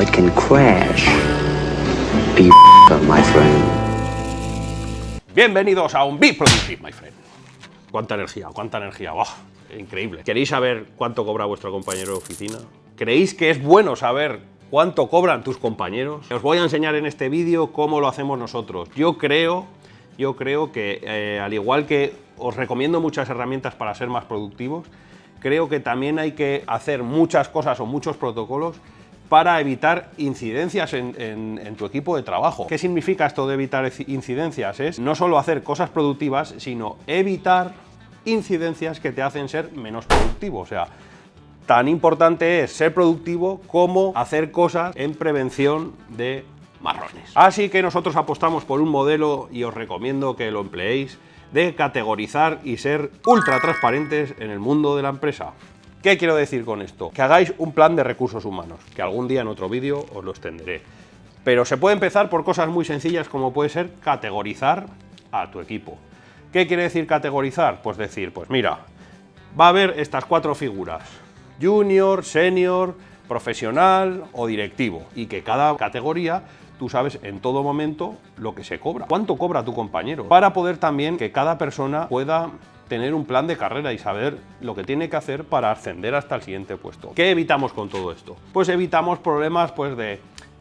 it can crash. Be my friend. Bienvenidos a un Be Productive, my friend. Cuánta energía, cuánta energía, increíble. ¿Queréis saber cuánto cobra vuestro compañero de oficina? ¿Creéis que es bueno saber cuánto cobran tus compañeros? Os voy a enseñar en este vídeo cómo lo hacemos nosotros. Yo creo, yo creo que eh, al igual que os recomiendo muchas herramientas para ser más productivos, creo que también hay que hacer muchas cosas o muchos protocolos para evitar incidencias en, tu equipo de trabajo. ¿Qué significa esto de evitar incidencias? Es no solo hacer cosas productivas, sino evitar incidencias que te hacen ser menos productivo. O sea, tan importante es ser productivo como hacer cosas en prevención de marrones. Así que nosotros apostamos por un modelo y os recomiendo que lo empleéis de categorizar y ser ultra transparentes en el mundo de la empresa. ¿Qué quiero decir con esto? Que hagáis un plan de recursos humanos, que algún día en otro vídeo os lo extenderé. Pero se puede empezar por cosas muy sencillas como puede ser categorizar a tu equipo. ¿Qué quiere decir categorizar? Pues decir, pues mira, va a haber estas cuatro figuras, junior, senior, profesional o directivo, y que cada categoría tú sabes en todo momento lo que se cobra, cuánto cobra tu compañero, para poder también que cada persona pueda tener un plan de carrera y saber lo que tiene que hacer para ascender hasta el siguiente puesto. ¿Qué evitamos con todo esto? Pues evitamos problemas pues de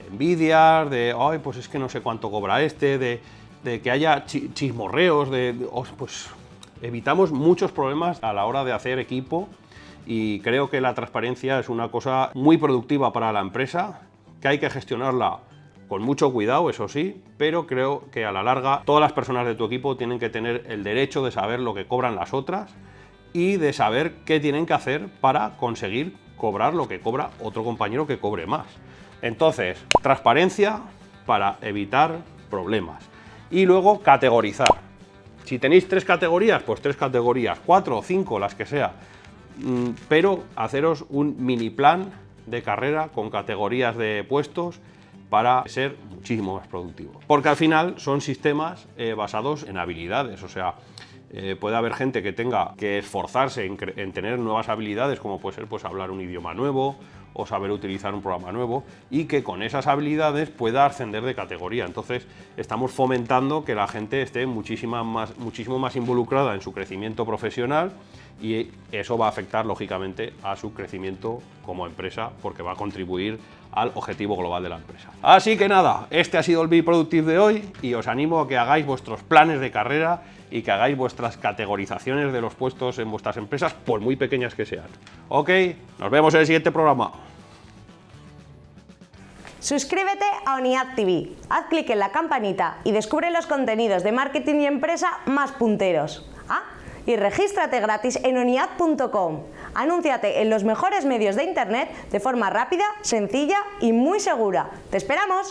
envidias, de, ay, pues es que no sé cuánto cobra este, de, que haya chismorreos, de, oh, pues evitamos muchos problemas a la hora de hacer equipo y creo que la transparencia es una cosa muy productiva para la empresa, que hay que gestionarla con mucho cuidado, eso sí, pero creo que a la larga todas las personas de tu equipo tienen que tener el derecho de saber lo que cobran las otras y de saber qué tienen que hacer para conseguir cobrar lo que cobra otro compañero que cobre más. Entonces, transparencia para evitar problemas. Y luego, categorizar. Si tenéis tres categorías, pues tres categorías, cuatro o cinco, las que sea. Mm, pero haceros un mini plan de carrera con categorías de puestos para ser muchísimo más productivo. Porque al final son sistemas eh, basados en habilidades, o sea, eh, puede haber gente que tenga que esforzarse en, en, tener nuevas habilidades, como puede ser pues, hablar un idioma nuevo o saber utilizar un programa nuevo, y que con esas habilidades pueda ascender de categoría. Entonces, estamos fomentando que la gente esté muchísima más, muchísimo más involucrada en su crecimiento profesional y eso va a afectar, lógicamente, a su crecimiento como empresa, porque va a contribuir al objetivo global de la empresa. Así que nada, este ha sido el Be Productive de hoy y os animo a que hagáis vuestros planes de carrera y que hagáis vuestras categorizaciones de los puestos en vuestras empresas, por muy pequeñas que sean. Ok, nos vemos en el siguiente programa. Suscríbete a ONIAD TV, haz clic en la campanita y descubre los contenidos de marketing y empresa más punteros. Ah, y regístrate gratis en oniad.com. Anúnciate en los mejores medios de internet de forma rápida, sencilla y muy segura. ¡Te esperamos!